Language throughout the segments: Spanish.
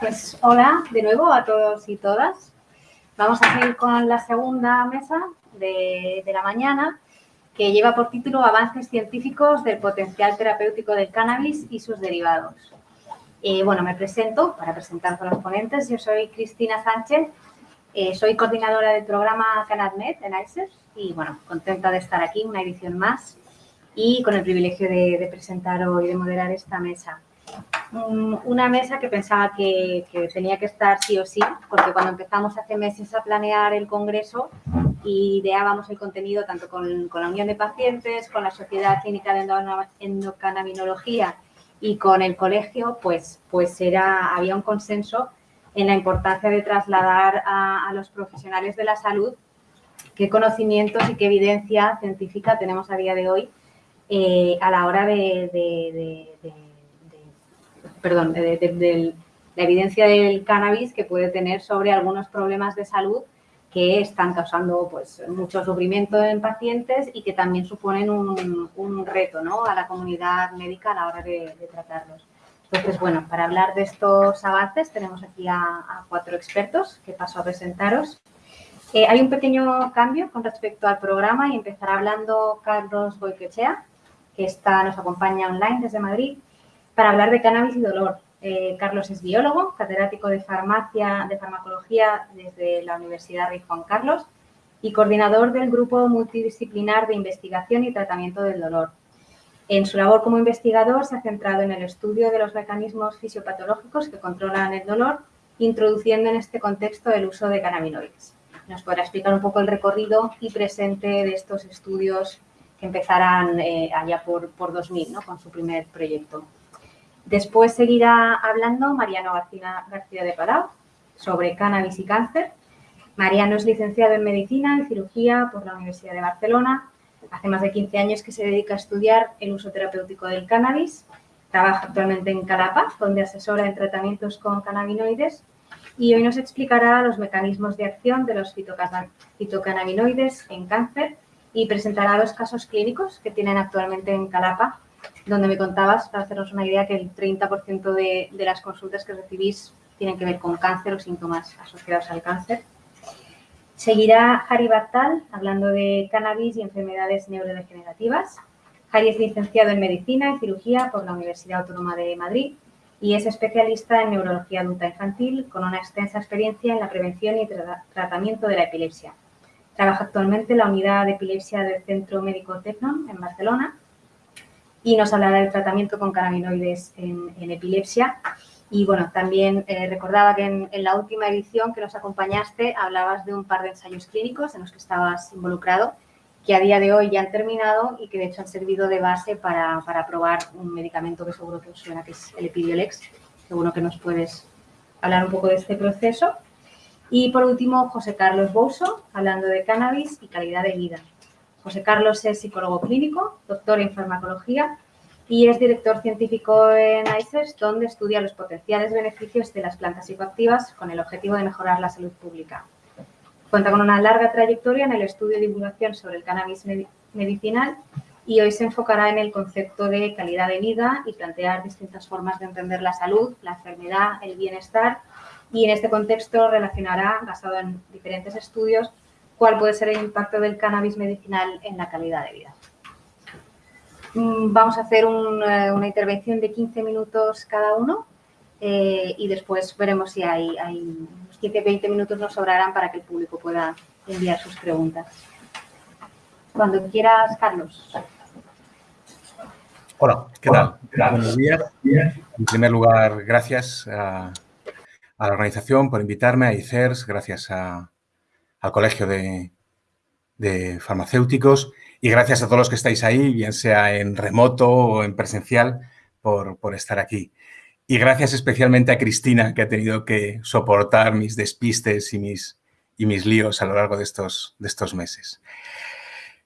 Pues hola de nuevo a todos y todas. Vamos a seguir con la segunda mesa de, la mañana que lleva por título Avances científicos del potencial terapéutico del cannabis y sus derivados. Eh, bueno, me presento para presentar con los ponentes. Yo soy Cristina Sánchez, eh, soy coordinadora del programa CanadMed en ICER y bueno, contenta de estar aquí, una edición más y con el privilegio de, de presentar hoy, de moderar esta mesa una mesa que pensaba que, tenía que estar sí o sí, porque cuando empezamos hace meses a planear el congreso y ideábamos el contenido tanto con, la Unión de Pacientes, con la Sociedad Clínica de Endocannabinología y con el colegio, pues, pues era, había un consenso en la importancia de trasladar a, los profesionales de la salud qué conocimientos y qué evidencia científica tenemos a día de hoy eh, a la hora de perdón, de, la evidencia del cannabis que puede tener sobre algunos problemas de salud que están causando pues, mucho sufrimiento en pacientes y que también suponen un, reto ¿no? a la comunidad médica a la hora de, tratarlos. Entonces, bueno, para hablar de estos avances tenemos aquí a, cuatro expertos que paso a presentaros. Eh, hay un pequeño cambio con respecto al programa y empezará hablando Carlos Boiquechea, que está, nos acompaña online desde Madrid para hablar de cannabis y dolor. Eh, Carlos es biólogo, catedrático de farmacia, de farmacología desde la Universidad Rey Juan Carlos y coordinador del Grupo Multidisciplinar de Investigación y Tratamiento del Dolor. En su labor como investigador se ha centrado en el estudio de los mecanismos fisiopatológicos que controlan el dolor, introduciendo en este contexto el uso de cannabinoides. Nos podrá explicar un poco el recorrido y presente de estos estudios que empezarán eh, allá por, por 2000, ¿no? con su primer proyecto. Después seguirá hablando Mariano García, García de Palau sobre cannabis y cáncer. Mariano es licenciado en Medicina y Cirugía por la Universidad de Barcelona. Hace más de 15 años que se dedica a estudiar el uso terapéutico del cannabis. Trabaja actualmente en Calapa, donde asesora en tratamientos con cannabinoides. Y hoy nos explicará los mecanismos de acción de los fitocannabinoides en cáncer y presentará los casos clínicos que tienen actualmente en Calapa donde me contabas, para hacernos una idea, que el 30% de, de, las consultas que recibís tienen que ver con cáncer o síntomas asociados al cáncer. Seguirá Jari Bartal hablando de cannabis y enfermedades neurodegenerativas. Jari es licenciado en Medicina y Cirugía por la Universidad Autónoma de Madrid y es especialista en neurología adulta infantil con una extensa experiencia en la prevención y tratamiento de la epilepsia. Trabaja actualmente en la unidad de epilepsia del Centro Médico Tecnon en Barcelona y nos hablará del tratamiento con cannabinoides en, epilepsia. Y bueno, también eh, recordaba que en, la última edición que nos acompañaste hablabas de un par de ensayos clínicos en los que estabas involucrado, que a día de hoy ya han terminado y que de hecho han servido de base para, para probar un medicamento que seguro que os suena, que es el Epidiolex. Seguro que nos puedes hablar un poco de este proceso. Y por último, José Carlos Bouso, hablando de cannabis y calidad de vida. José Carlos es psicólogo clínico, doctor en farmacología y es director científico en ICES, donde estudia los potenciales beneficios de las plantas psicoactivas con el objetivo de mejorar la salud pública. Cuenta con una larga trayectoria en el estudio y divulgación sobre el cannabis medicinal y hoy se enfocará en el concepto de calidad de vida y plantear distintas formas de entender la salud, la enfermedad, el bienestar y en este contexto relacionará, basado en diferentes estudios, cuál puede ser el impacto del cannabis medicinal en la calidad de vida. Mm, vamos a hacer eh, una intervención de 15 minutos cada uno eh, y después veremos si hay, hay unos 15-20 minutos nos sobrarán para que el público pueda enviar sus preguntas. Cuando quieras, Carlos. Hola, ¿qué tal? Buenos días. En primer lugar, gracias a, a la organización por invitarme, a ICERS, gracias a, al Colegio de, Farmacéuticos y gracias a todos los que estáis ahí, bien sea en remoto o en presencial, por, estar aquí. Y gracias especialmente a Cristina, que ha tenido que soportar mis despistes y mis, y mis líos a lo largo de estos, de estos meses.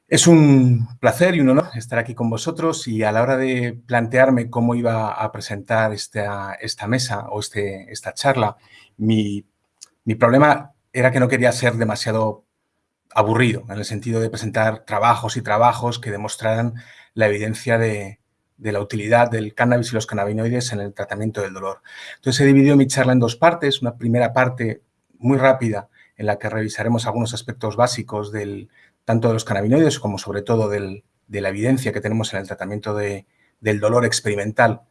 Es un placer y un honor estar aquí con vosotros y a la hora de plantearme cómo iba a presentar esta, esta mesa o este, esta charla, mi, mi problema era que no quería ser demasiado aburrido, en el sentido de presentar trabajos y trabajos que demostraran la evidencia de, la utilidad del cannabis y los cannabinoides en el tratamiento del dolor. Entonces he dividido mi charla en dos partes, una primera parte muy rápida en la que revisaremos algunos aspectos básicos del, tanto de los cannabinoides como sobre todo de la evidencia que tenemos en el tratamiento del dolor experimental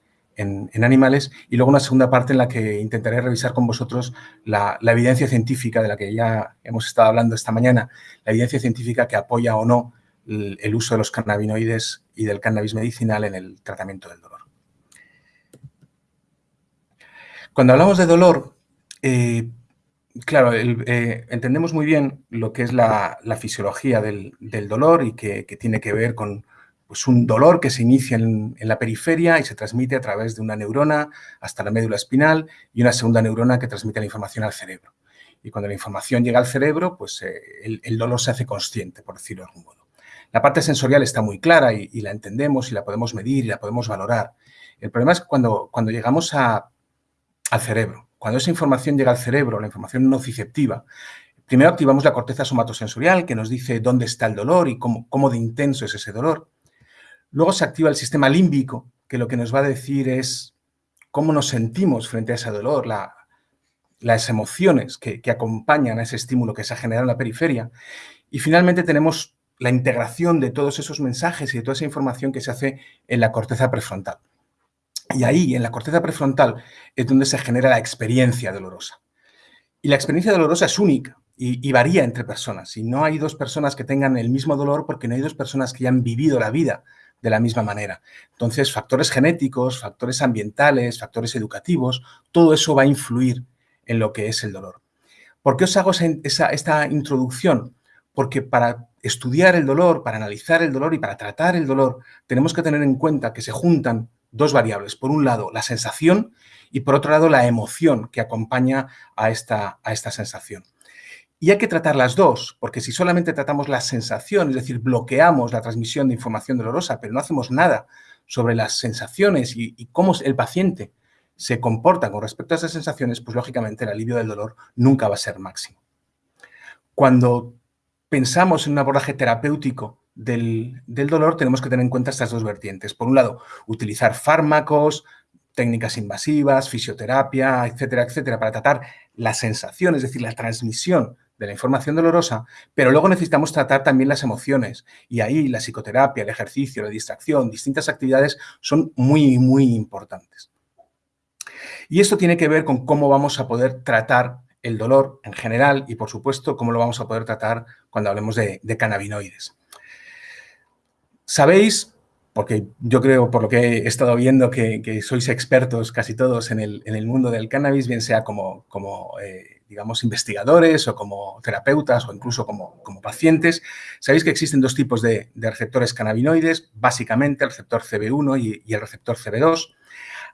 en, animales y luego una segunda parte en la que intentaré revisar con vosotros la, evidencia científica de la que ya hemos estado hablando esta mañana, la evidencia científica que apoya o no el, uso de los cannabinoides y del cannabis medicinal en el tratamiento del dolor. Cuando hablamos de dolor, eh, claro, eh, entendemos muy bien lo que es la, fisiología del, dolor y que tiene que ver con pues un dolor que se inicia en, la periferia y se transmite a través de una neurona hasta la médula espinal y una segunda neurona que transmite la información al cerebro. Y cuando la información llega al cerebro, pues eh, el, dolor se hace consciente, por decirlo de algún modo. La parte sensorial está muy clara y, la entendemos y la podemos medir y la podemos valorar. El problema es cuando, cuando llegamos al cerebro. Cuando esa información llega al cerebro, la información nociceptiva, primero activamos la corteza somatosensorial que nos dice dónde está el dolor y cómo, cómo de intenso es ese dolor. Luego se activa el sistema límbico, que lo que nos va a decir es cómo nos sentimos frente a ese dolor, las emociones que, acompañan a ese estímulo que se ha generado en la periferia. Y finalmente tenemos la integración de todos esos mensajes y de toda esa información que se hace en la corteza prefrontal. Y ahí, en la corteza prefrontal, es donde se genera la experiencia dolorosa. Y la experiencia dolorosa es única y, varía entre personas. Y no hay dos personas que tengan el mismo dolor porque no hay dos personas que hayan vivido la vida de la misma manera. Entonces, factores genéticos, factores ambientales, factores educativos, todo eso va a influir en lo que es el dolor. ¿Por qué os hago esa, esta introducción? Porque para estudiar el dolor, para analizar el dolor y para tratar el dolor, tenemos que tener en cuenta que se juntan dos variables. Por un lado, la sensación y por otro lado, la emoción que acompaña a esta, a esta sensación. Y hay que tratar las dos, porque si solamente tratamos la sensación, es decir, bloqueamos la transmisión de información dolorosa, pero no hacemos nada sobre las sensaciones y, cómo el paciente se comporta con respecto a esas sensaciones, pues lógicamente el alivio del dolor nunca va a ser máximo. Cuando pensamos en un abordaje terapéutico del, del, dolor, tenemos que tener en cuenta estas dos vertientes. Por un lado, utilizar fármacos, técnicas invasivas, fisioterapia, etcétera, etcétera, para tratar la sensación, es decir, la transmisión de la información dolorosa, pero luego necesitamos tratar también las emociones y ahí la psicoterapia, el ejercicio, la distracción, distintas actividades son muy, muy importantes. Y esto tiene que ver con cómo vamos a poder tratar el dolor en general y, por supuesto, cómo lo vamos a poder tratar cuando hablemos de, cannabinoides. Sabéis, porque yo creo, por lo que he estado viendo, que, sois expertos casi todos en el, mundo del cannabis, bien sea como, como eh, digamos, investigadores o como terapeutas o incluso como, como pacientes, sabéis que existen dos tipos de, receptores cannabinoides, básicamente el receptor CB1 y, el receptor CB2.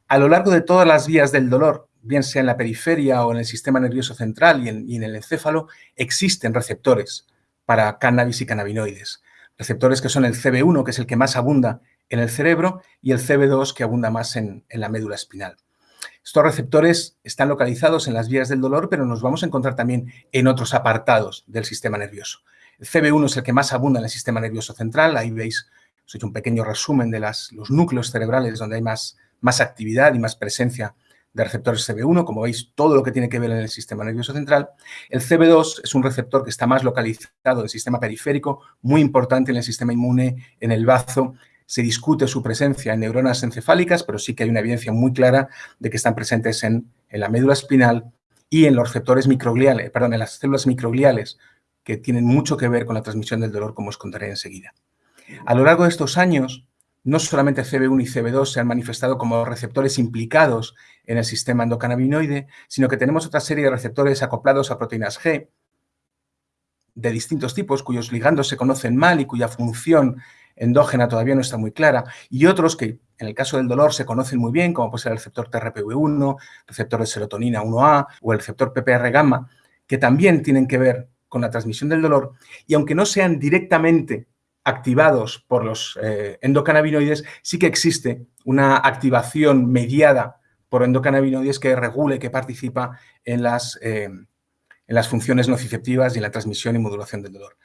A lo largo de todas las vías del dolor, bien sea en la periferia o en el sistema nervioso central y en, el encéfalo, existen receptores para cannabis y cannabinoides. Receptores que son el CB1, que es el que más abunda en el cerebro, y el CB2, que abunda más en la médula espinal. Estos receptores están localizados en las vías del dolor, pero nos vamos a encontrar también en otros apartados del sistema nervioso. El CB1 es el que más abunda en el sistema nervioso central. Ahí veis, os he hecho un pequeño resumen de los núcleos cerebrales donde hay más, más actividad y más presencia de receptores CB1, como veis, todo lo que tiene que ver en el sistema nervioso central. El CB2 es un receptor que está más localizado en el sistema periférico, muy importante en el sistema inmune, en el bazo, se discute su presencia en neuronas encefálicas, pero sí que hay una evidencia muy clara de que están presentes en, la médula espinal y en los receptores microgliales, perdón, en las células microgliales, que tienen mucho que ver con la transmisión del dolor, como os contaré enseguida. A lo largo de estos años, no solamente CB1 y CB2 se han manifestado como receptores implicados en el sistema endocannabinoide, sino que tenemos otra serie de receptores acoplados a proteínas G de distintos tipos, cuyos ligandos se conocen mal y cuya función endógena todavía no está muy clara, y otros que en el caso del dolor se conocen muy bien, como puede ser el receptor TRPV1, receptor de serotonina 1A o el receptor PPR gamma, que también tienen que ver con la transmisión del dolor, y aunque no sean directamente activados por los eh, endocannabinoides, sí que existe una activación mediada por endocannabinoides que regule, que participa en las, eh, en las funciones nociceptivas y en la transmisión y modulación del dolor.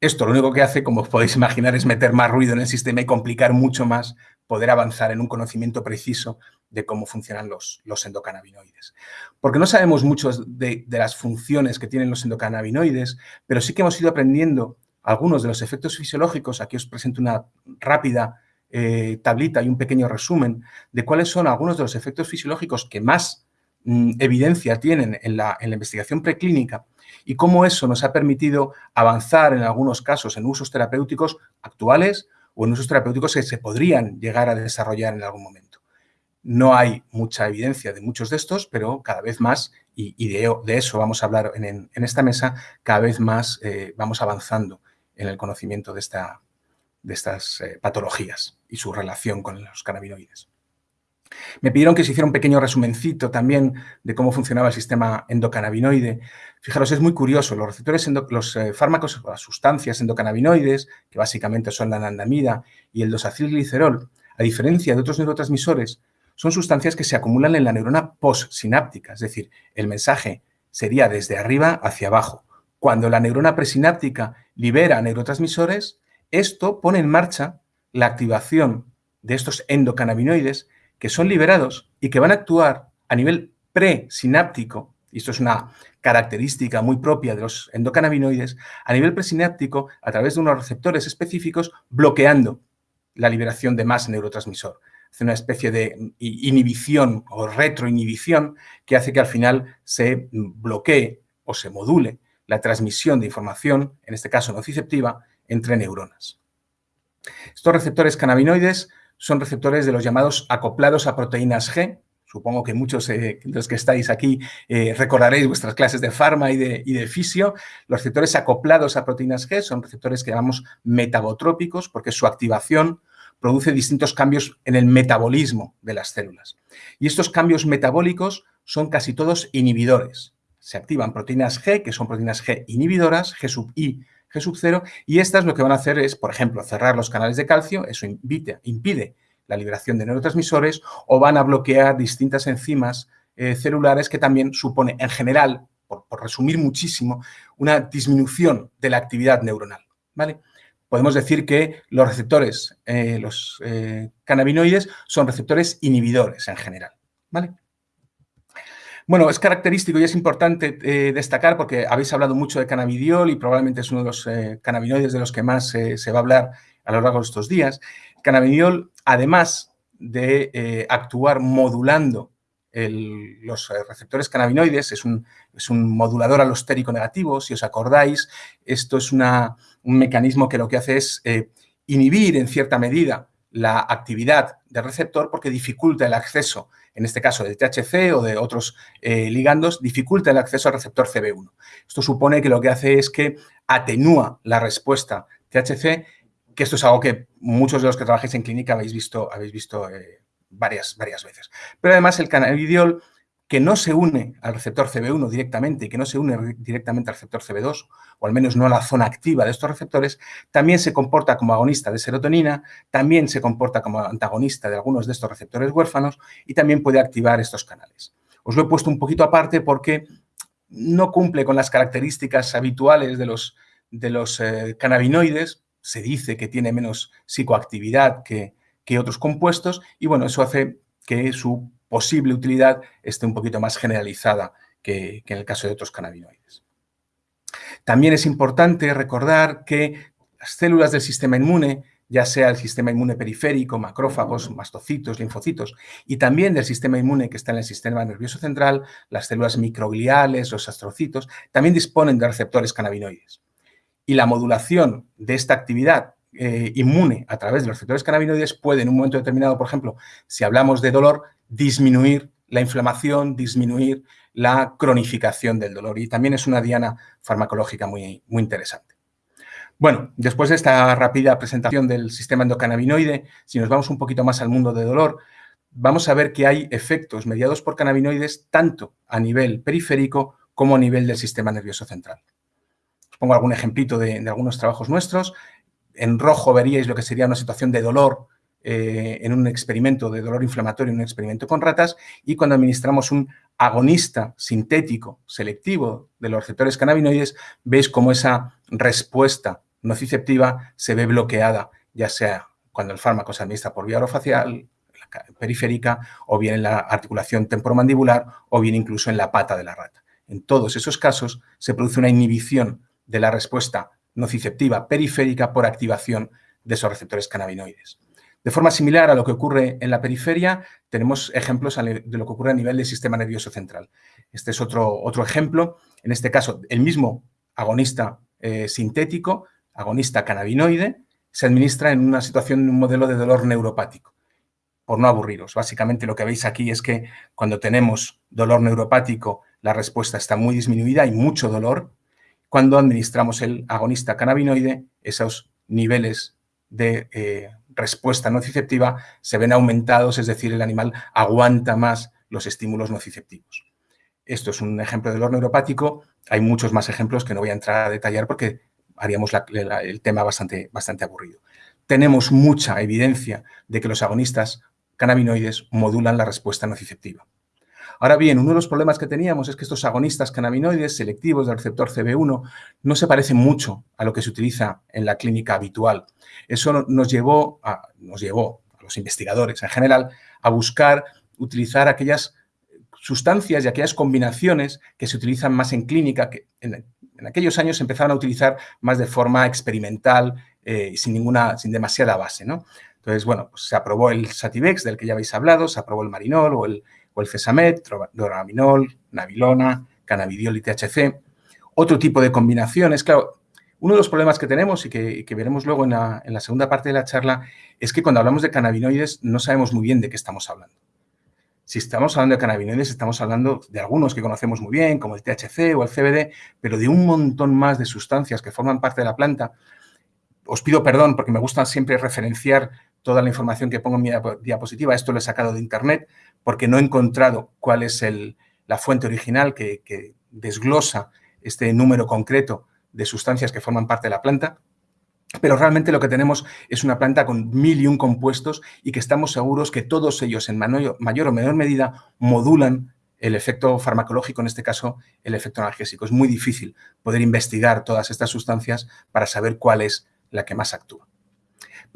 Esto lo único que hace, como os podéis imaginar, es meter más ruido en el sistema y complicar mucho más poder avanzar en un conocimiento preciso de cómo funcionan los, los endocannabinoides. Porque no sabemos mucho de, de, las funciones que tienen los endocannabinoides, pero sí que hemos ido aprendiendo algunos de los efectos fisiológicos. Aquí os presento una rápida eh, tablita y un pequeño resumen de cuáles son algunos de los efectos fisiológicos que más mm, evidencia tienen en la, en la investigación preclínica y cómo eso nos ha permitido avanzar en algunos casos en usos terapéuticos actuales o en usos terapéuticos que se podrían llegar a desarrollar en algún momento. No hay mucha evidencia de muchos de estos, pero cada vez más, y, de, eso vamos a hablar en, en esta mesa, cada vez más eh, vamos avanzando en el conocimiento de, esta, de estas eh, patologías y su relación con los cannabinoides. Me pidieron que se hiciera un pequeño resumencito también de cómo funcionaba el sistema endocannabinoide. Fijaros, es muy curioso, los receptores, los eh, fármacos, las sustancias endocannabinoides, que básicamente son la anandamida y el dosacilglicerol, a diferencia de otros neurotransmisores, son sustancias que se acumulan en la neurona postsináptica, es decir, el mensaje sería desde arriba hacia abajo. Cuando la neurona presináptica libera neurotransmisores, esto pone en marcha la activación de estos endocannabinoides que son liberados y que van a actuar a nivel presináptico, y esto es una característica muy propia de los endocannabinoides, a nivel presináptico a través de unos receptores específicos bloqueando la liberación de más neurotransmisor. Hace una especie de inhibición o retroinhibición que hace que al final se bloquee o se module la transmisión de información, en este caso nociceptiva, entre neuronas. Estos receptores cannabinoides son receptores de los llamados acoplados a proteínas G. Supongo que muchos eh, de los que estáis aquí eh, recordaréis vuestras clases de farma y de, y de fisio. Los receptores acoplados a proteínas G son receptores que llamamos metabotrópicos porque su activación produce distintos cambios en el metabolismo de las células. Y estos cambios metabólicos son casi todos inhibidores. Se activan proteínas G, que son proteínas G inhibidoras, G sub I G sub 0 y estas lo que van a hacer es, por ejemplo, cerrar los canales de calcio, eso impide la liberación de neurotransmisores o van a bloquear distintas enzimas eh, celulares que también supone, en general, por, resumir muchísimo, una disminución de la actividad neuronal. ¿vale? Podemos decir que los receptores, eh, los eh, cannabinoides, son receptores inhibidores en general. ¿vale? Bueno, es característico y es importante eh, destacar porque habéis hablado mucho de cannabidiol y probablemente es uno de los eh, cannabinoides de los que más eh, se va a hablar a lo largo de estos días. Cannabidiol, además de actuar modulando los receptores cannabinoides, es un, es un, modulador alostérico negativo, si os acordáis, esto es una, un mecanismo que lo que hace es inhibir en cierta medida la actividad del receptor porque dificulta el acceso, en este caso de THC o de otros eh, ligandos, dificulta el acceso al receptor CB1. Esto supone que lo que hace es que atenúa la respuesta THC, que esto es algo que muchos de los que trabajáis en clínica habéis visto, habéis visto eh, varias, varias veces. Pero además el cannabidiol que no se une al receptor CB1 directamente y que no se une directamente al receptor CB2, o al menos no a la zona activa de estos receptores, también se comporta como agonista de serotonina, también se comporta como antagonista de algunos de estos receptores huérfanos y también puede activar estos canales. Os lo he puesto un poquito aparte porque no cumple con las características habituales de los, de los eh, cannabinoides, se dice que tiene menos psicoactividad que, que otros compuestos y bueno, eso hace que su posible utilidad esté un poquito más generalizada que, en el caso de otros cannabinoides. También es importante recordar que las células del sistema inmune, ya sea el sistema inmune periférico, macrófagos, mastocitos, linfocitos, y también del sistema inmune que está en el sistema nervioso central, las células microgliales, los astrocitos, también disponen de receptores cannabinoides. Y la modulación de esta actividad eh, inmune a través de los receptores cannabinoides puede en un momento determinado, por ejemplo, si hablamos de dolor, disminuir la inflamación, disminuir la cronificación del dolor. Y también es una diana farmacológica muy, muy interesante. Bueno, después de esta rápida presentación del sistema endocannabinoide, si nos vamos un poquito más al mundo de dolor, vamos a ver que hay efectos mediados por cannabinoides tanto a nivel periférico como a nivel del sistema nervioso central. Os pongo algún ejemplito de, de algunos trabajos nuestros. En rojo veríais lo que sería una situación de dolor eh, en un experimento de dolor inflamatorio, en un experimento con ratas, y cuando administramos un agonista sintético selectivo de los receptores cannabinoides, veis cómo esa respuesta nociceptiva se ve bloqueada, ya sea cuando el fármaco se administra por vía orofacial, periférica, o bien en la articulación temporomandibular, o bien incluso en la pata de la rata. En todos esos casos se produce una inhibición de la respuesta nociceptiva periférica por activación de esos receptores cannabinoides. De forma similar a lo que ocurre en la periferia, tenemos ejemplos de lo que ocurre a nivel del sistema nervioso central. Este es otro, otro ejemplo, en este caso el mismo agonista eh, sintético, agonista cannabinoide, se administra en una situación, en un modelo de dolor neuropático. Por no aburriros, básicamente lo que veis aquí es que cuando tenemos dolor neuropático, la respuesta está muy disminuida, hay mucho dolor. Cuando administramos el agonista cannabinoide, esos niveles de eh, respuesta nociceptiva se ven aumentados, es decir, el animal aguanta más los estímulos nociceptivos. Esto es un ejemplo de dolor neuropático. Hay muchos más ejemplos que no voy a entrar a detallar porque haríamos el tema bastante, bastante aburrido. Tenemos mucha evidencia de que los agonistas cannabinoides modulan la respuesta nociceptiva. Ahora bien, uno de los problemas que teníamos es que estos agonistas cannabinoides selectivos del receptor CB1 no se parecen mucho a lo que se utiliza en la clínica habitual. Eso nos llevó a, nos llevó a los investigadores en general a buscar utilizar aquellas sustancias y aquellas combinaciones que se utilizan más en clínica, que en, aquellos años se empezaron a utilizar más de forma experimental, eh, sin, ninguna, sin demasiada base. ¿no? Entonces, bueno, pues se aprobó el Sativex, del que ya habéis hablado, se aprobó el Marinol o el, o el Cesamet, Doraminol, Navilona, Cannabidiol y THC. Otro tipo de combinaciones, claro, uno de los problemas que tenemos y que, veremos luego en la, en la, segunda parte de la charla es que cuando hablamos de cannabinoides no sabemos muy bien de qué estamos hablando. Si estamos hablando de cannabinoides, estamos hablando de algunos que conocemos muy bien, como el THC o el CBD, pero de un montón más de sustancias que forman parte de la planta. Os pido perdón porque me gusta siempre referenciar toda la información que pongo en mi diapositiva. Esto lo he sacado de internet, porque no he encontrado cuál es la fuente original que, desglosa este número concreto de sustancias que forman parte de la planta, pero realmente lo que tenemos es una planta con mil y un compuestos y que estamos seguros que todos ellos en mayor o menor medida modulan el efecto farmacológico, en este caso el efecto analgésico. Es muy difícil poder investigar todas estas sustancias para saber cuál es la que más actúa.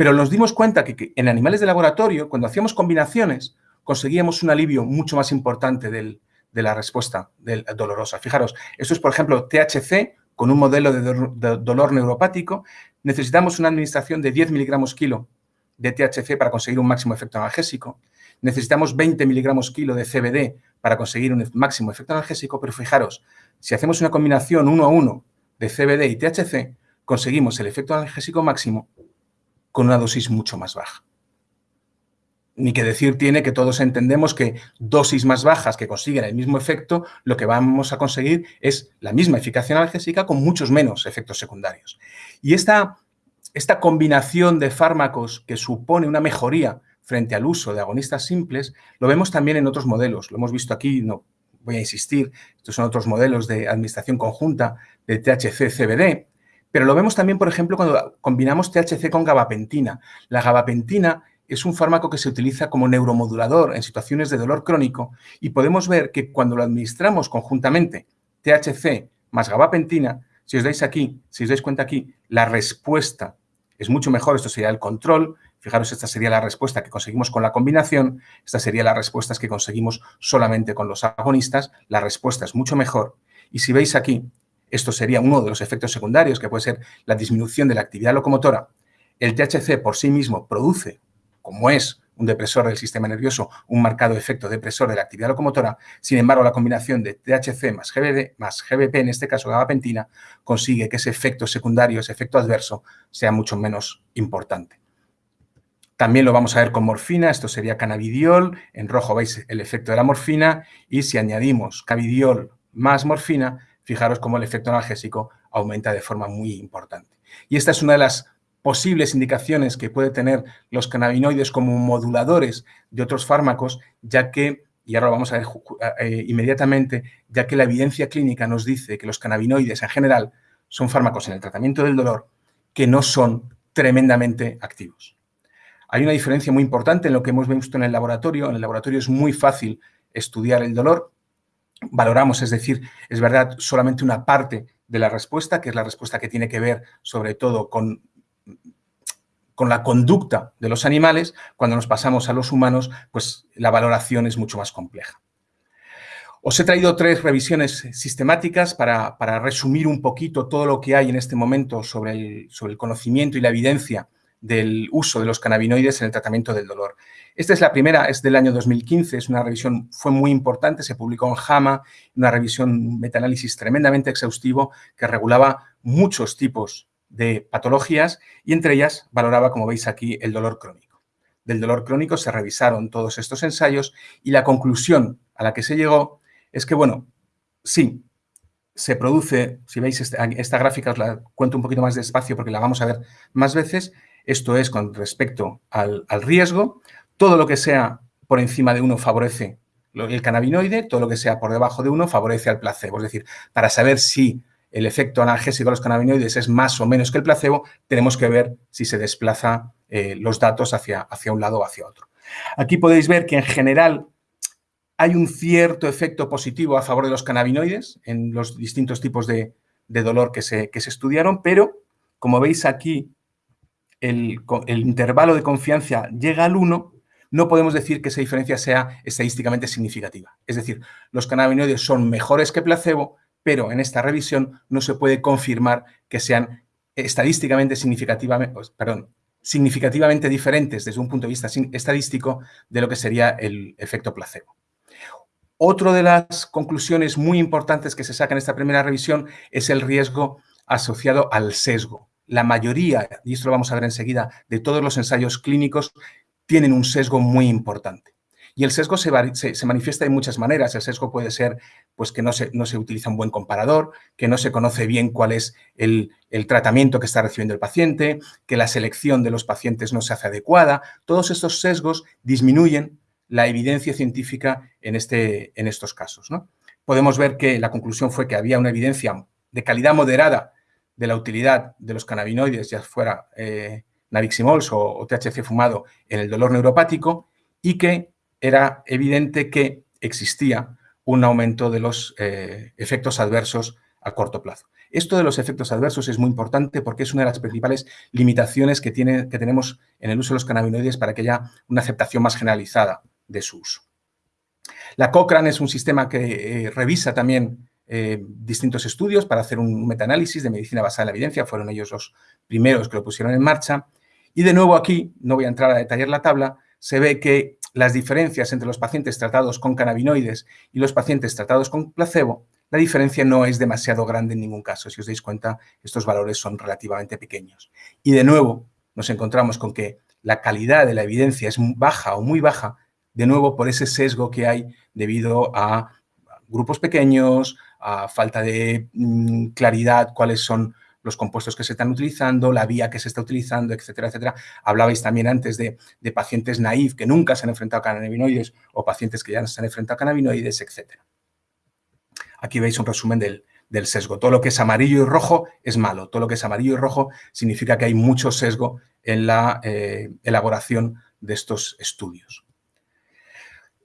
Pero nos dimos cuenta que en animales de laboratorio, cuando hacíamos combinaciones, conseguíamos un alivio mucho más importante de la respuesta del, dolorosa. Fijaros, esto es, por ejemplo, THC con un modelo de, dolor neuropático. Necesitamos una administración de 10 miligramos kilo de THC para conseguir un máximo efecto analgésico. Necesitamos 20 miligramos kilo de CBD para conseguir un máximo efecto analgésico, pero fijaros, si hacemos una combinación uno a uno de CBD y THC, conseguimos el efecto analgésico máximo con una dosis mucho más baja ni que decir tiene que todos entendemos que dosis más bajas que consiguen el mismo efecto, lo que vamos a conseguir es la misma eficacia analgésica con muchos menos efectos secundarios. Y esta, esta combinación de fármacos que supone una mejoría frente al uso de agonistas simples, lo vemos también en otros modelos. Lo hemos visto aquí, no voy a insistir, estos son otros modelos de administración conjunta de THC-CBD, pero lo vemos también, por ejemplo, cuando combinamos THC con gabapentina. La gabapentina es un fármaco que se utiliza como neuromodulador en situaciones de dolor crónico y podemos ver que cuando lo administramos conjuntamente THC más gabapentina, si os dais aquí, si os dais cuenta aquí, la respuesta es mucho mejor, esto sería el control, fijaros, esta sería la respuesta que conseguimos con la combinación, esta sería la respuesta que conseguimos solamente con los agonistas, la respuesta es mucho mejor. Y si veis aquí, esto sería uno de los efectos secundarios, que puede ser la disminución de la actividad locomotora. El THC por sí mismo produce como es un depresor del sistema nervioso, un marcado efecto depresor de la actividad locomotora, sin embargo, la combinación de THC más GBD más GBP, en este caso gabapentina, consigue que ese efecto secundario, ese efecto adverso, sea mucho menos importante. También lo vamos a ver con morfina, esto sería cannabidiol, en rojo veis el efecto de la morfina y si añadimos cannabidiol más morfina, fijaros cómo el efecto analgésico aumenta de forma muy importante. Y esta es una de las posibles indicaciones que puede tener los cannabinoides como moduladores de otros fármacos, ya que, y ahora lo vamos a ver eh, inmediatamente, ya que la evidencia clínica nos dice que los cannabinoides en general son fármacos en el tratamiento del dolor que no son tremendamente activos. Hay una diferencia muy importante en lo que hemos visto en el laboratorio. En el laboratorio es muy fácil estudiar el dolor. Valoramos, es decir, es verdad, solamente una parte de la respuesta, que es la respuesta que tiene que ver sobre todo con con la conducta de los animales, cuando nos pasamos a los humanos, pues la valoración es mucho más compleja. Os he traído tres revisiones sistemáticas para, resumir un poquito todo lo que hay en este momento sobre el, sobre el conocimiento y la evidencia del uso de los cannabinoides en el tratamiento del dolor. Esta es la primera, es del año 2015, es una revisión, fue muy importante, se publicó en JAMA, una revisión metaanálisis tremendamente exhaustivo que regulaba muchos tipos de patologías y entre ellas valoraba, como veis aquí, el dolor crónico. Del dolor crónico se revisaron todos estos ensayos y la conclusión a la que se llegó es que, bueno, sí, se produce, si veis esta, esta gráfica os la cuento un poquito más despacio porque la vamos a ver más veces, esto es con respecto al, riesgo. Todo lo que sea por encima de uno favorece el cannabinoide, todo lo que sea por debajo de uno favorece al placebo. Es decir, para saber si el efecto analgésico de los cannabinoides es más o menos que el placebo, tenemos que ver si se desplaza eh, los datos hacia, hacia un lado o hacia otro. Aquí podéis ver que en general hay un cierto efecto positivo a favor de los cannabinoides en los distintos tipos de, dolor que se, que se estudiaron, pero como veis aquí el, intervalo de confianza llega al 1, no podemos decir que esa diferencia sea estadísticamente significativa. Es decir, los cannabinoides son mejores que placebo, pero en esta revisión no se puede confirmar que sean estadísticamente significativamente, perdón, significativamente diferentes desde un punto de vista estadístico de lo que sería el efecto placebo. Otra de las conclusiones muy importantes que se saca en esta primera revisión es el riesgo asociado al sesgo la mayoría, y esto lo vamos a ver enseguida, de todos los ensayos clínicos tienen un sesgo muy importante. Y el sesgo se, manifiesta de muchas maneras. El sesgo puede ser pues, que no se, no se, utiliza un buen comparador, que no se conoce bien cuál es el, tratamiento que está recibiendo el paciente, que la selección de los pacientes no se hace adecuada. Todos estos sesgos disminuyen la evidencia científica en, este, en estos casos. ¿no? Podemos ver que la conclusión fue que había una evidencia de calidad moderada de la utilidad de los cannabinoides, ya fuera eh, Naviximols o, THC fumado, en el dolor neuropático y que era evidente que existía un aumento de los eh, efectos adversos a corto plazo. Esto de los efectos adversos es muy importante porque es una de las principales limitaciones que, tiene, que tenemos en el uso de los cannabinoides para que haya una aceptación más generalizada de su uso. La Cochrane es un sistema que eh, revisa también eh, distintos estudios para hacer un metaanálisis de medicina basada en la evidencia, fueron ellos los primeros que lo pusieron en marcha. Y de nuevo aquí, no voy a entrar a detallar la tabla, se ve que las diferencias entre los pacientes tratados con cannabinoides y los pacientes tratados con placebo, la diferencia no es demasiado grande en ningún caso. Si os dais cuenta, estos valores son relativamente pequeños. Y de nuevo, nos encontramos con que la calidad de la evidencia es baja o muy baja, de nuevo por ese sesgo que hay debido a grupos pequeños, a falta de mm, claridad cuáles son los compuestos que se están utilizando, la vía que se está utilizando, etcétera, etcétera. Hablabais también antes de, pacientes naif que nunca se han enfrentado a cannabinoides o pacientes que ya se han enfrentado a cannabinoides, etcétera. Aquí veis un resumen del, sesgo. Todo lo que es amarillo y rojo es malo. Todo lo que es amarillo y rojo significa que hay mucho sesgo en la eh, elaboración de estos estudios.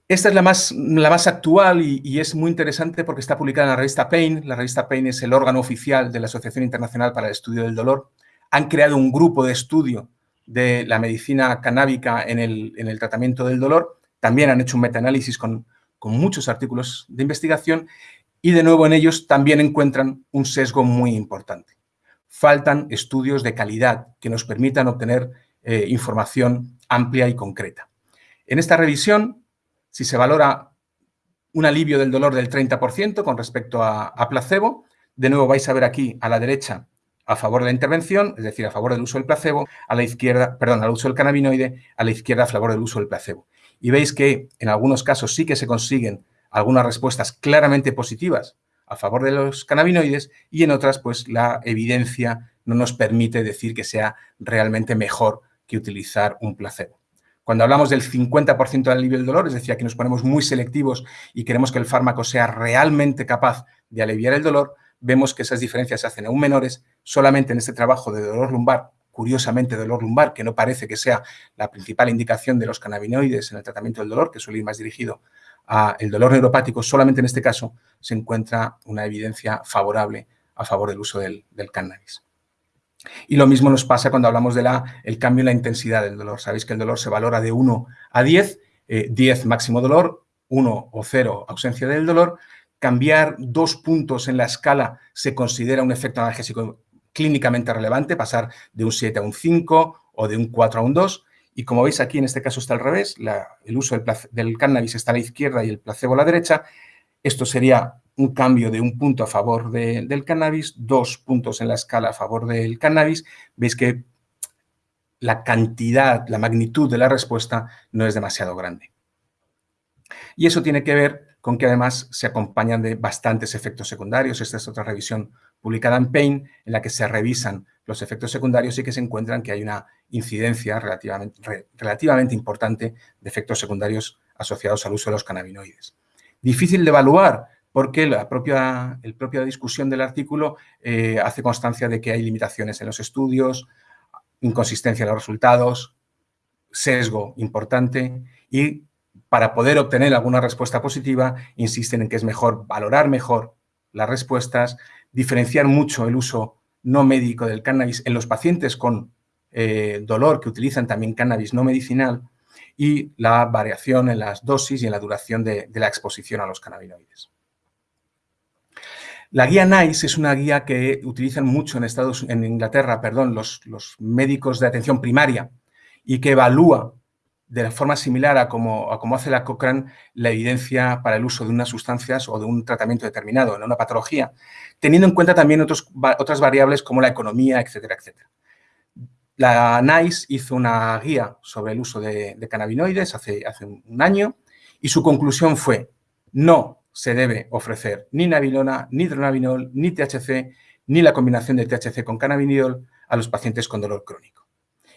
Esta es la más, actual y, es muy interesante porque está publicada en la revista Pain. La revista Pain es el órgano oficial de la Asociación Internacional para el Estudio del Dolor. Han creado un grupo de estudio de la medicina canábica en el, en el tratamiento del dolor. También han hecho un metaanálisis con, con muchos artículos de investigación y de nuevo en ellos también encuentran un sesgo muy importante. Faltan estudios de calidad que nos permitan obtener eh, información amplia y concreta. En esta revisión si se valora un alivio del dolor del 30% con respecto a, placebo, de nuevo vais a ver aquí a la derecha a favor de la intervención, es decir, a favor del uso del placebo, a la izquierda, perdón, al uso del cannabinoide, a la izquierda a favor del uso del placebo. Y veis que en algunos casos sí que se consiguen algunas respuestas claramente positivas a favor de los cannabinoides y en otras pues la evidencia no nos permite decir que sea realmente mejor que utilizar un placebo. Cuando hablamos del 50% del alivio del dolor, es decir, aquí nos ponemos muy selectivos y queremos que el fármaco sea realmente capaz de aliviar el dolor, vemos que esas diferencias se hacen aún menores solamente en este trabajo de dolor lumbar, curiosamente dolor lumbar, que no parece que sea la principal indicación de los cannabinoides en el tratamiento del dolor, que suele ir más dirigido al dolor neuropático, solamente en este caso se encuentra una evidencia favorable a favor del uso del, del cannabis. Y lo mismo nos pasa cuando hablamos del el cambio en la intensidad del dolor. Sabéis que el dolor se valora de 1 a 10, 10 eh, máximo dolor, 1 o 0 ausencia del dolor. Cambiar dos puntos en la escala se considera un efecto analgésico clínicamente relevante, pasar de un 7 a un 5 o de un 4 a un 2. Y como veis aquí, en este caso está al revés, el uso del, cannabis está a la izquierda y el placebo a la derecha. Esto sería un cambio de un punto a favor del cannabis, dos puntos en la escala a favor del cannabis. Veis que la cantidad, la magnitud de la respuesta no es demasiado grande. Y eso tiene que ver con que además se acompañan de bastantes efectos secundarios. Esta es otra revisión publicada en Pain, en la que se revisan los efectos secundarios y que se encuentran que hay una incidencia relativamente, relativamente importante de efectos secundarios asociados al uso de los cannabinoides. Difícil de evaluar porque la propia, el discusión del artículo eh, hace constancia de que hay limitaciones en los estudios, inconsistencia en los resultados, sesgo importante y para poder obtener alguna respuesta positiva insisten en que es mejor valorar mejor las respuestas, diferenciar mucho el uso no médico del cannabis en los pacientes con eh, dolor que utilizan también cannabis no medicinal y la variación en las dosis y en la duración de, la exposición a los cannabinoides. La guía NICE es una guía que utilizan mucho en, Estados, en Inglaterra perdón, los, los médicos de atención primaria y que evalúa de forma similar a como, hace la Cochrane la evidencia para el uso de unas sustancias o de un tratamiento determinado en una patología, teniendo en cuenta también otras variables como la economía, etcétera, etcétera. La NICE hizo una guía sobre el uso de, cannabinoides hace, hace un año y su conclusión fue no se debe ofrecer ni nabilona, ni dronabinol, ni THC, ni la combinación de THC con cannabidiol a los pacientes con dolor crónico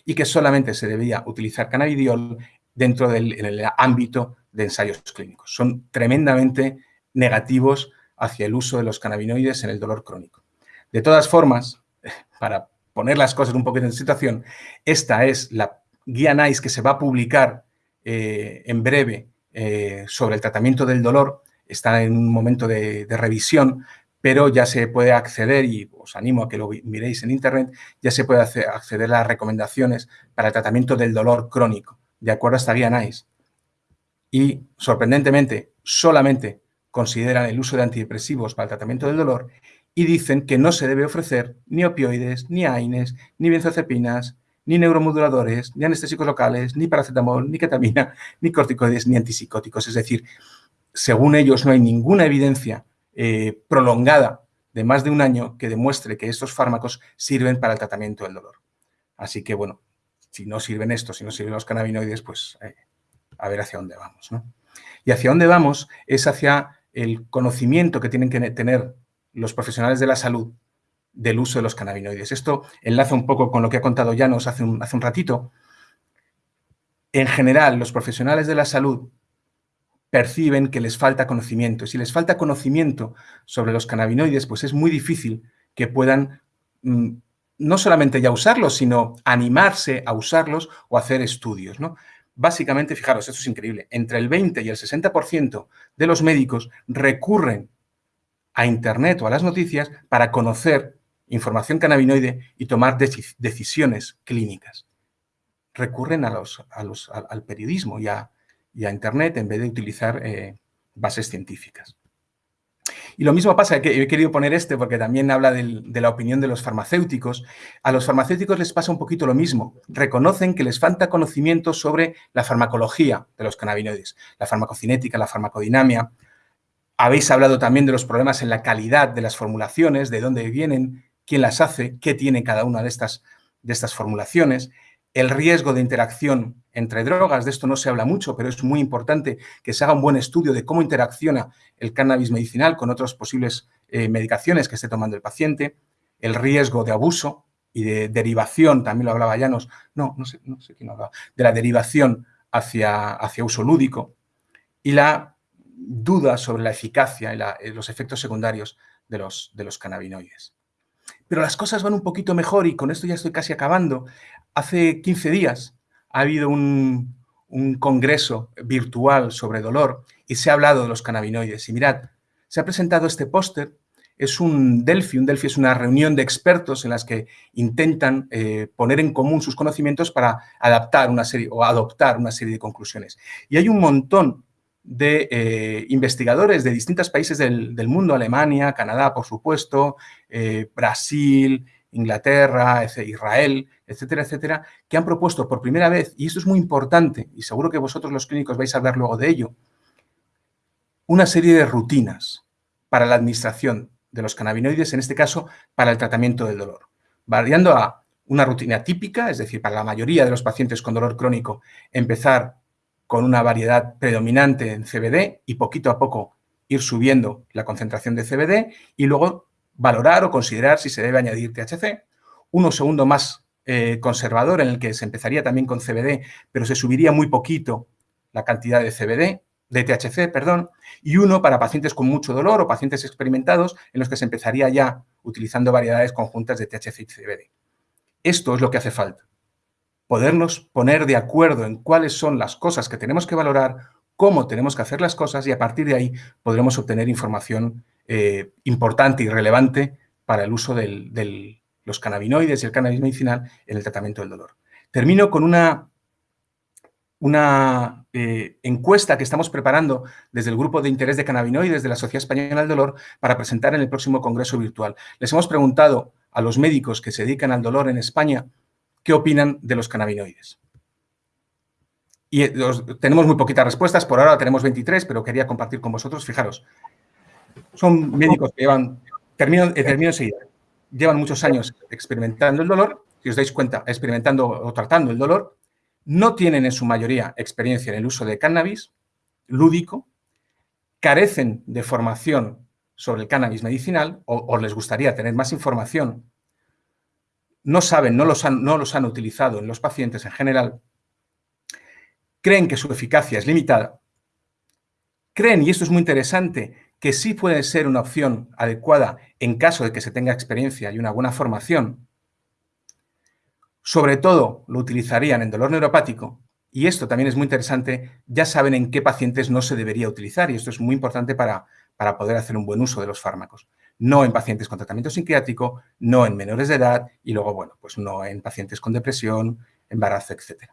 y que solamente se debía utilizar cannabidiol dentro del ámbito de ensayos clínicos. Son tremendamente negativos hacia el uso de los cannabinoides en el dolor crónico. De todas formas, para poner las cosas un poquito en situación, esta es la guía NICE que se va a publicar eh, en breve eh, sobre el tratamiento del dolor. Está en un momento de revisión, pero ya se puede acceder, y os animo a que lo miréis en internet, ya se puede acceder a las recomendaciones para el tratamiento del dolor crónico, de acuerdo a esta guía NICE. Y, sorprendentemente, solamente consideran el uso de antidepresivos para el tratamiento del dolor y dicen que no se debe ofrecer ni opioides, ni AINES, ni benzocepinas, ni neuromoduladores, ni anestésicos locales, ni paracetamol, ni ketamina, ni corticoides, ni antipsicóticos. Es decir, según ellos no hay ninguna evidencia eh, prolongada de más de un año que demuestre que estos fármacos sirven para el tratamiento del dolor. Así que, bueno, si no sirven estos, si no sirven los cannabinoides, pues eh, a ver hacia dónde vamos. Y hacia dónde vamos es hacia el conocimiento que tienen que tener los profesionales de la salud del uso de los cannabinoides. Esto enlaza un poco con lo que ha contado Janos hace un, hace un ratito. En general, los profesionales de la salud perciben que les falta conocimiento. Si les falta conocimiento sobre los cannabinoides, pues es muy difícil que puedan mm, no solamente ya usarlos, sino animarse a usarlos o hacer estudios. ¿no? Básicamente, fijaros, esto es increíble, entre el 20 y el 60% de los médicos recurren a Internet o a las noticias para conocer información cannabinoide y tomar decisiones clínicas. Recurren a los, al periodismo y a, y a Internet en vez de utilizar eh, bases científicas. Y lo mismo pasa, que he querido poner este porque también habla de la opinión de los farmacéuticos. A los farmacéuticos les pasa un poquito lo mismo. Reconocen que les falta conocimiento sobre la farmacología de los cannabinoides, la farmacocinética, la farmacodinamia. Habéis hablado también de los problemas en la calidad de las formulaciones, de dónde vienen, quién las hace, qué tiene cada una de estas, de estas formulaciones. El riesgo de interacción entre drogas, de esto no se habla mucho, pero es muy importante que se haga un buen estudio de cómo interacciona el cannabis medicinal con otras posibles eh, medicaciones que esté tomando el paciente, el riesgo de abuso y de derivación, también lo hablaba Llanos, no, no sé, no sé quién hablaba, de la derivación hacia, hacia uso lúdico. Y la duda sobre la eficacia y eh, los efectos secundarios de los, de los cannabinoides. Pero las cosas van un poquito mejor y con esto ya estoy casi acabando. Hace 15 días ha habido un, congreso virtual sobre dolor y se ha hablado de los cannabinoides. Y mirad, se ha presentado este póster es un Delphi. Un Delphi es una reunión de expertos en las que intentan eh, poner en común sus conocimientos para adaptar una serie o adoptar una serie de conclusiones. Y hay un montón de eh, investigadores de distintos países del, mundo, Alemania, Canadá, por supuesto, eh, Brasil, Inglaterra, Israel, etcétera, etcétera, que han propuesto por primera vez, y esto es muy importante, y seguro que vosotros los clínicos vais a hablar luego de ello, una serie de rutinas para la administración de los cannabinoides, en este caso, para el tratamiento del dolor, variando a una rutina típica, es decir, para la mayoría de los pacientes con dolor crónico, empezar con una variedad predominante en CBD y poquito a poco ir subiendo la concentración de CBD y luego valorar o considerar si se debe añadir THC. Uno segundo más eh, conservador en el que se empezaría también con CBD, pero se subiría muy poquito la cantidad de CBD, de THC, perdón, y uno para pacientes con mucho dolor o pacientes experimentados en los que se empezaría ya utilizando variedades conjuntas de THC y CBD. Esto es lo que hace falta. Podernos poner de acuerdo en cuáles son las cosas que tenemos que valorar, cómo tenemos que hacer las cosas y a partir de ahí podremos obtener información eh, importante y relevante para el uso de los cannabinoides y el cannabis medicinal en el tratamiento del dolor. Termino con una una eh, encuesta que estamos preparando desde el Grupo de Interés de Cannabinoides de la Sociedad Española del Dolor para presentar en el próximo Congreso Virtual. Les hemos preguntado a los médicos que se dedican al dolor en España qué opinan de los cannabinoides. Y eh, tenemos muy poquitas respuestas, por ahora tenemos 23, pero quería compartir con vosotros. Fijaros, son médicos que llevan, eh, termino enseguida, llevan muchos años experimentando el dolor, si os dais cuenta, experimentando o tratando el dolor, no tienen en su mayoría experiencia en el uso de cannabis lúdico, carecen de formación sobre el cannabis medicinal o, les gustaría tener más información, no saben, no los, han, no los han utilizado en los pacientes en general, creen que su eficacia es limitada, creen, y esto es muy interesante, que sí puede ser una opción adecuada en caso de que se tenga experiencia y una buena formación, sobre todo lo utilizarían en dolor neuropático, y esto también es muy interesante, ya saben en qué pacientes no se debería utilizar, y esto es muy importante para, para poder hacer un buen uso de los fármacos. No en pacientes con tratamiento psiquiátrico, no en menores de edad, y luego, bueno, pues no en pacientes con depresión, embarazo, etc.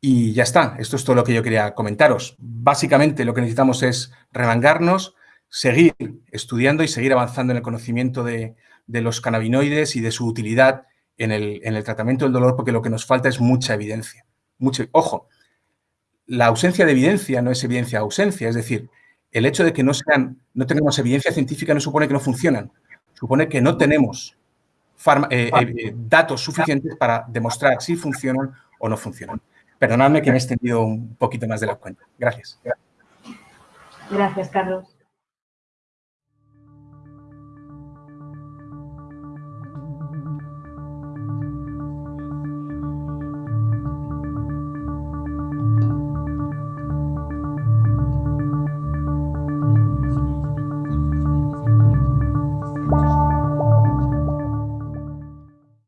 Y ya está, esto es todo lo que yo quería comentaros. Básicamente lo que necesitamos es remangarnos, seguir estudiando y seguir avanzando en el conocimiento de, de los cannabinoides y de su utilidad en el, tratamiento del dolor porque lo que nos falta es mucha evidencia. Mucho, ojo, la ausencia de evidencia no es evidencia ausencia, es decir, el hecho de que no, sean, no tenemos evidencia científica no supone que no funcionan, supone que no tenemos eh, eh, datos suficientes para demostrar si funcionan o no funcionan. Perdonadme que me he extendido un poquito más de la cuenta. Gracias. Gracias, Carlos.